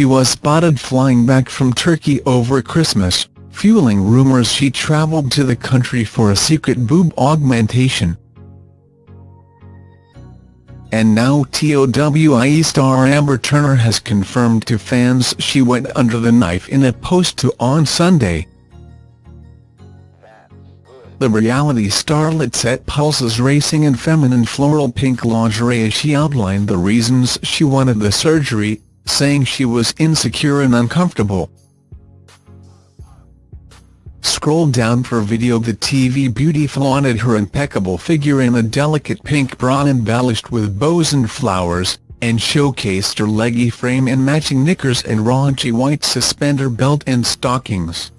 she was spotted flying back from Turkey over Christmas, fueling rumours she travelled to the country for a secret boob augmentation. And now TOWIE star Amber Turner has confirmed to fans she went under the knife in a post to On Sunday. The reality starlet set pulses racing in feminine floral pink lingerie as she outlined the reasons she wanted the surgery, saying she was insecure and uncomfortable. Scroll down for video The TV beauty flaunted her impeccable figure in a delicate pink bra embellished with bows and flowers, and showcased her leggy frame in matching knickers and raunchy white suspender belt and stockings.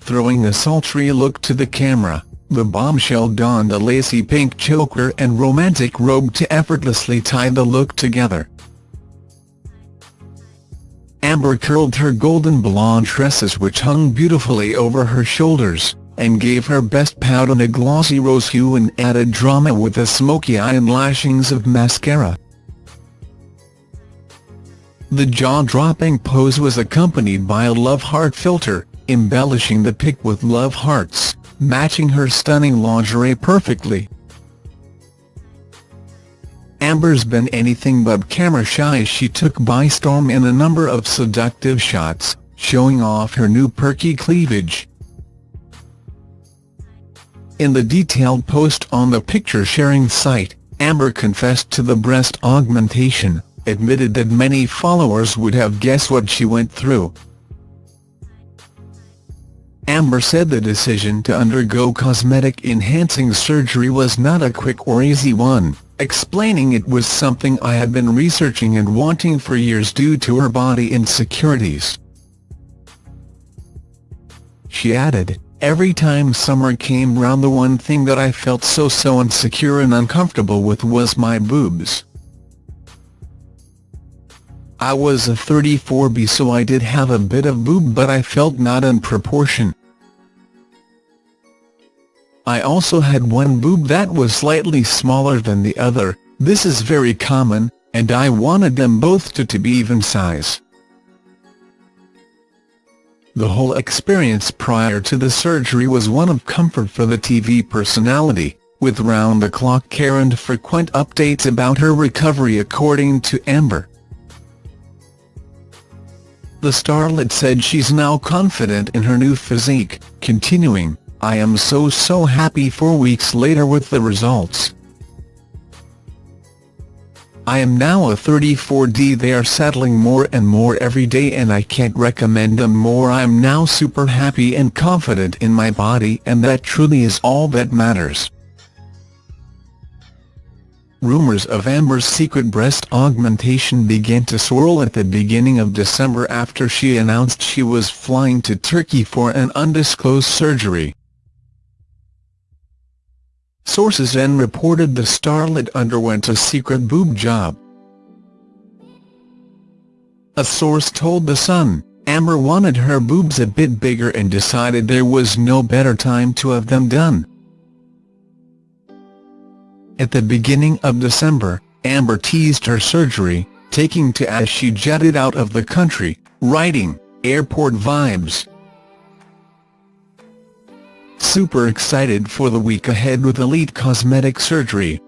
Throwing a sultry look to the camera, the bombshell donned a lacy pink choker and romantic robe to effortlessly tie the look together. Amber curled her golden blonde tresses which hung beautifully over her shoulders, and gave her best pout in a glossy rose hue and added drama with a smoky eye and lashings of mascara. The jaw-dropping pose was accompanied by a love heart filter, embellishing the pic with love hearts, matching her stunning lingerie perfectly. Amber's been anything but camera shy as she took by storm in a number of seductive shots, showing off her new perky cleavage. In the detailed post on the picture-sharing site, Amber confessed to the breast augmentation, admitted that many followers would have guessed what she went through. Amber said the decision to undergo cosmetic enhancing surgery was not a quick or easy one explaining it was something I had been researching and wanting for years due to her body insecurities. She added, Every time summer came round the one thing that I felt so so insecure and uncomfortable with was my boobs. I was a 34B so I did have a bit of boob but I felt not in proportion. I also had one boob that was slightly smaller than the other, this is very common, and I wanted them both to, to be even size. The whole experience prior to the surgery was one of comfort for the TV personality, with round-the-clock care and frequent updates about her recovery according to Amber. The starlet said she's now confident in her new physique, continuing, I am so so happy four weeks later with the results. I am now a 34D they are settling more and more every day and I can't recommend them more I am now super happy and confident in my body and that truly is all that matters. Rumours of Amber's secret breast augmentation began to swirl at the beginning of December after she announced she was flying to Turkey for an undisclosed surgery. Sources then reported the starlet underwent a secret boob job. A source told The Sun, Amber wanted her boobs a bit bigger and decided there was no better time to have them done. At the beginning of December, Amber teased her surgery, taking to as she jetted out of the country, writing, airport vibes. Super excited for the week ahead with Elite Cosmetic Surgery,